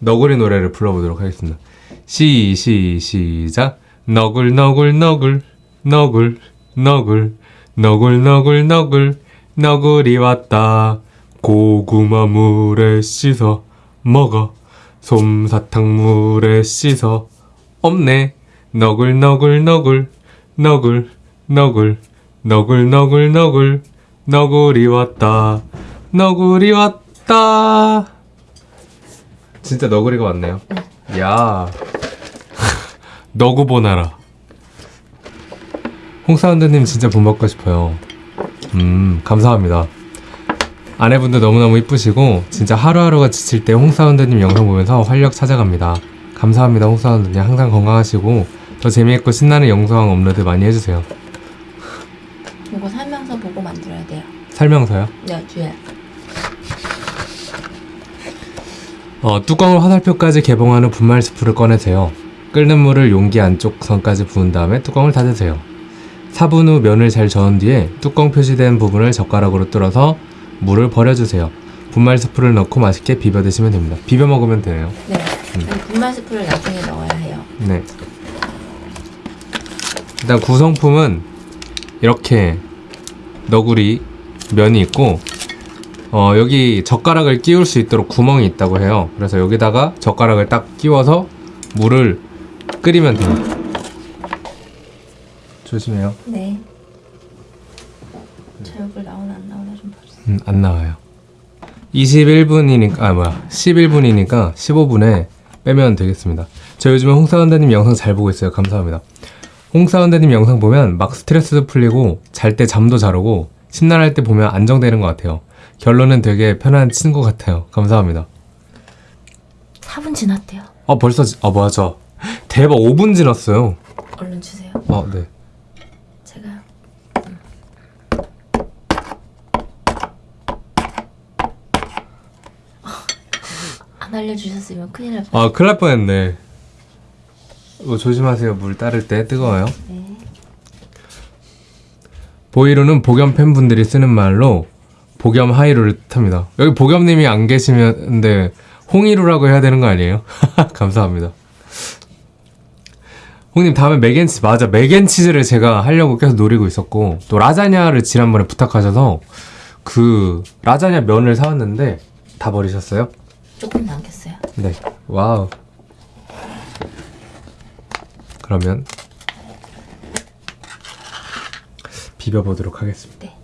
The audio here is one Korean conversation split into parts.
너구리 노래를 불러보도록 하겠습니다. 시, 시, 시작. 너굴, 너굴, 너굴, 너굴, 너굴, 너굴, 너굴, 너굴, 너구리 왔다. 고구마 물에 씻어 먹어. 솜사탕 물에 씻어 없네. 너굴, 너굴, 너굴, 너굴, 너굴, 너굴, 너굴, 너굴, 너구리 왔다. 너구리 왔다. 진짜 너구리가 왔네요. 야. 너구 보나라. 홍사운드님 진짜 본받고 싶어요. 음, 감사합니다. 아내분도 너무너무 이쁘시고 진짜 하루하루가 지칠 때 홍사운드님 영상 보면서 활력 찾아갑니다. 감사합니다 홍사운드님 항상 건강하시고 더 재미있고 신나는 영상 업로드 많이 해주세요. 이거 설명서 보고 만들어야 돼요. 설명서요? 네, 뒤에. 어, 뚜껑을 화살표까지 개봉한 후 분말 스프를 꺼내세요. 끓는 물을 용기 안쪽 선까지 부은 다음에 뚜껑을 닫으세요. 4분 후 면을 잘 저은 뒤에 뚜껑 표시된 부분을 젓가락으로 뚫어서 물을 버려주세요. 분말 스프를 넣고 맛있게 비벼 드시면 됩니다. 비벼 먹으면 되네요. 네. 이 분말 스프를 나중에 넣어야 해요. 네. 일단 구성품은 이렇게 너구리 면이 있고 어, 여기 젓가락을 끼울 수 있도록 구멍이 있다고 해요. 그래서 여기다가 젓가락을 딱 끼워서 물을 끓이면 됩니다. 조심해요. 네. 제 얼굴 나오나 안 나오나 좀 봐주세요. 음, 안 나와요. 21분이니까 아 뭐야 11분이니까 15분에 빼면 되겠습니다. 저 요즘에 홍사원대님 영상 잘 보고 있어요. 감사합니다. 홍사원대님 영상 보면 막 스트레스도 풀리고 잘 때 잠도 잘 오고 심란할 때 보면 안정되는 것 같아요. 결론은 되게 편한 친구 같아요. 감사합니다. 4분 지났대요. 어 벌써 지- 아 맞아 대박 5분 지났어요. 얼른 주세요. 어 네. 제가 안 알려주셨으면 큰일 날 뻔. 아 큰일 날 뻔했네. 이거 조심하세요. 물 따를 때 뜨거워요. 네. 보이루는 복염 팬분들이 쓰는 말로 복염 하이루를 뜻합니다. 여기 복염님이 안 계시면 근데 홍이루라고 해야 되는 거 아니에요? 감사합니다. 홍님 다음에 맥앤치 맞아 맥앤치즈를 제가 하려고 계속 노리고 있었고 또 라자냐를 지난번에 부탁하셔서 그 라자냐 면을 사왔는데 다 버리셨어요? 조금 남겼어요. 네. 와우. 그러면 비벼보도록 하겠습니다. 네.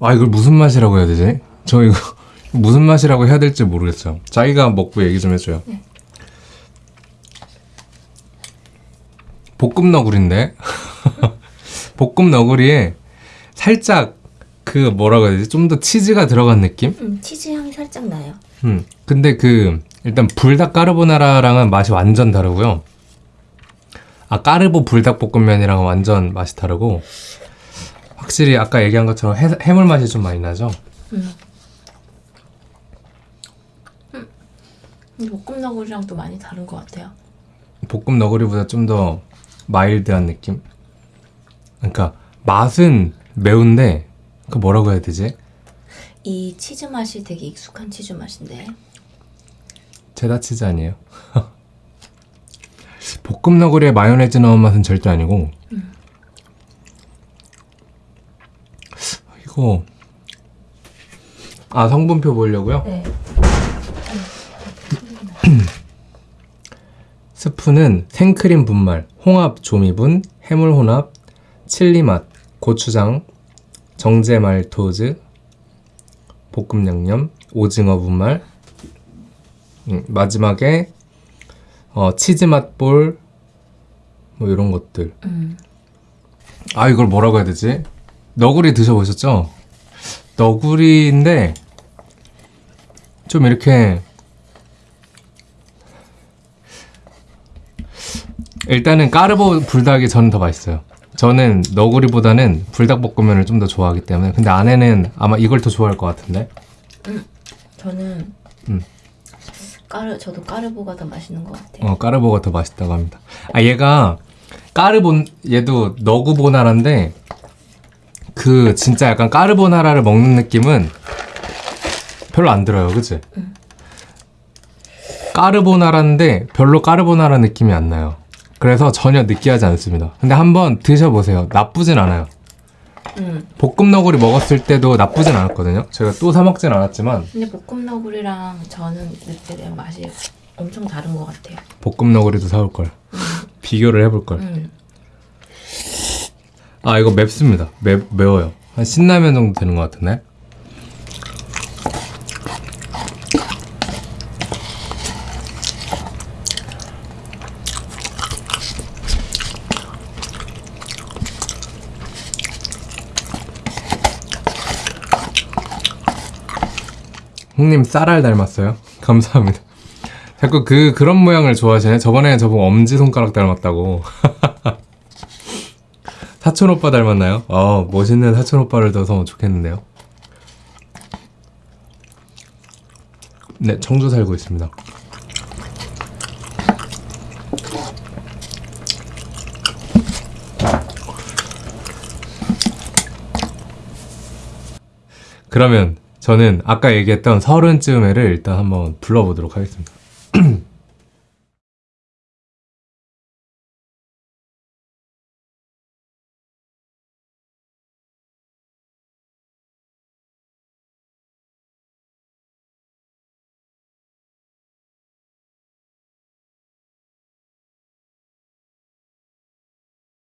아 이걸 무슨 맛이라고 해야 되지? 저 이거 무슨 맛이라고 해야 될지 모르겠어요. 자기가 먹고 얘기 좀 해줘요. 네. 볶음 너구리인데 볶음 너구리에 살짝 그 뭐라고 해야 되지 좀 더 치즈가 들어간 느낌? 음, 치즈 향이 살짝 나요. 음 근데 그 일단 불닭 까르보나라랑은 맛이 완전 다르고요. 아 까르보 불닭 볶음면이랑은 완전 맛이 다르고 확실히 아까 얘기한 것처럼 해, 해물 맛이 좀 많이 나죠. 음. 음. 볶음 너구리랑 또 많이 다른 것 같아요. 볶음 너구리보다 좀 더 마일드한 느낌. 그러니까 맛은 매운데 그 뭐라고 해야 되지? 이 치즈 맛이 되게 익숙한 치즈 맛인데. 체다 치즈 아니에요? 볶음 너구리에 마요네즈 넣은 맛은 절대 아니고 이거 아 성분표 보려고요? 네. 스프는 생크림 분말, 홍합 조미분, 해물 혼합, 칠리 맛, 고추장, 정제 말토즈, 볶음 양념, 오징어 분말, 음, 마지막에 어, 치즈 맛볼 뭐 이런 것들. 음. 아 이걸 뭐라고 해야 되지? 너구리 드셔보셨죠? 너구리인데 좀 이렇게 일단은 까르보 불닭이 저는 더 맛있어요. 저는 너구리보다는 불닭볶음면을 좀 더 좋아하기 때문에 근데 아내는 아마 이걸 더 좋아할 것 같은데 저는 음. 까르 저도 까르보가 더 맛있는 것 같아요. 어 까르보가 더 맛있다고 합니다. 아 얘가 까르본 얘도 너구보나라인데 그 진짜 약간 까르보나라를 먹는 느낌은 별로 안 들어요, 그치? 까르보나라인데 별로 까르보나라 느낌이 안 나요. 그래서 전혀 느끼하지 않습니다. 근데 한번 드셔보세요. 나쁘진 않아요. 음. 볶음 너구리 먹었을 때도 나쁘진 않았거든요. 제가 또 사 먹진 않았지만 근데 볶음 너구리랑 저는 느끼는 맛이 엄청 다른 것 같아요. 볶음 너구리도 사올 걸. 비교를 해볼 걸. 음. 아 이거 맵습니다. 매, 매워요. 한 신라면 정도 되는 것 같은데. 형님 쌀알 닮았어요? 감사합니다. 자꾸 그 그런 모양을 좋아하시네. 저번에 저보고 엄지 손가락 닮았다고. 사촌 오빠 닮았나요? 어, 멋있는 사촌 오빠를 둬서 좋겠는데요. 네, 청주 살고 있습니다. 그러면 저는 아까 얘기했던 서른쯤에를 일단 한번 불러보도록 하겠습니다.